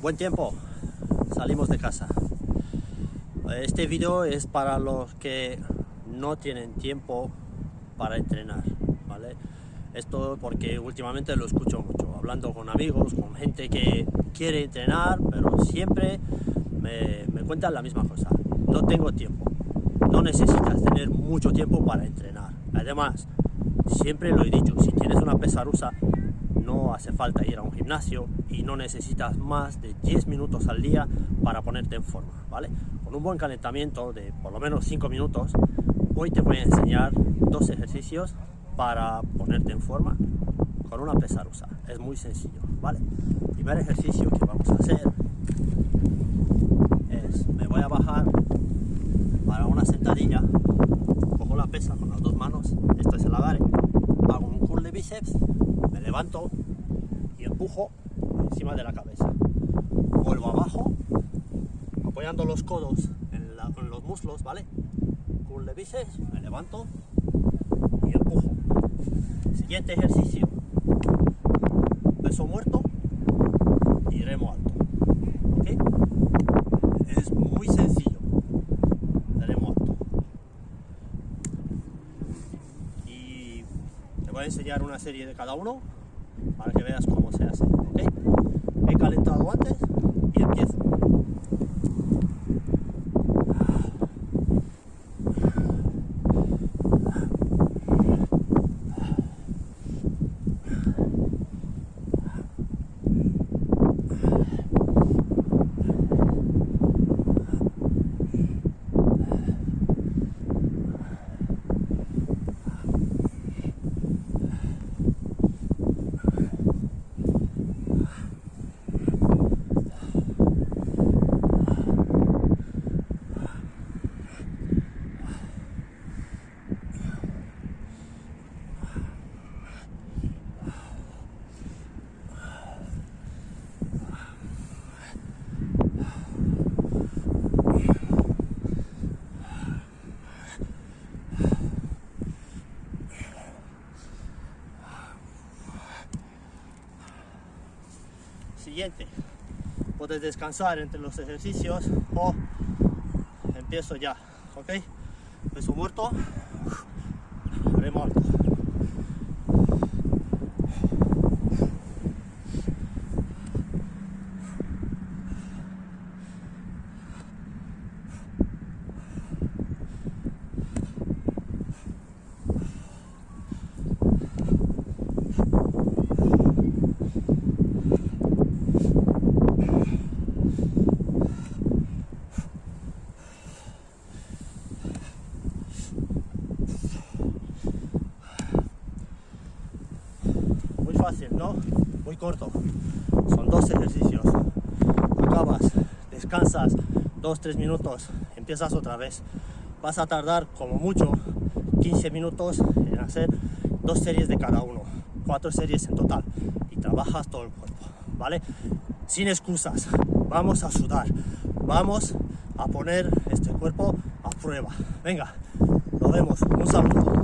Buen tiempo, salimos de casa. Este video es para los que no tienen tiempo para entrenar, ¿vale? Esto porque últimamente lo escucho mucho, hablando con amigos, con gente que quiere entrenar, pero siempre me, me cuentan la misma cosa. No tengo tiempo. No necesitas tener mucho tiempo para entrenar. Además, siempre lo he dicho, si tienes una pesarusa, no hace falta ir a un gimnasio y no necesitas más de 10 minutos al día para ponerte en forma, ¿vale? Con un buen calentamiento de por lo menos 5 minutos, hoy te voy a enseñar dos ejercicios para ponerte en forma con una pesarusa. Es muy sencillo, ¿vale? Primer ejercicio que vamos a hacer es, me voy a bajar para una sentadilla, cojo la pesa con las dos manos, esto es el agarre, hago un curl de bíceps, me levanto empujo encima de la cabeza. Vuelvo abajo, apoyando los codos en, los muslos, ¿vale? Curl de bíceps, me levanto y empujo. Siguiente ejercicio, peso muerto y remo alto. ¿Ok? Es muy sencillo. Remo alto. Y te voy a enseñar una serie de cada uno para que veas cómo se hace. He calentado antes y empiezo. Siguiente, puedes descansar entre los ejercicios o empiezo ya, ¿ok? Peso muerto, remo fácil, ¿no? Muy corto. Son dos ejercicios. Acabas, descansas 2-3 minutos, empiezas otra vez. Vas a tardar como mucho 15 minutos en hacer dos series de cada uno, cuatro series en total y trabajas todo el cuerpo, ¿vale? Sin excusas, vamos a sudar, vamos a poner este cuerpo a prueba. Venga, nos vemos, un saludo.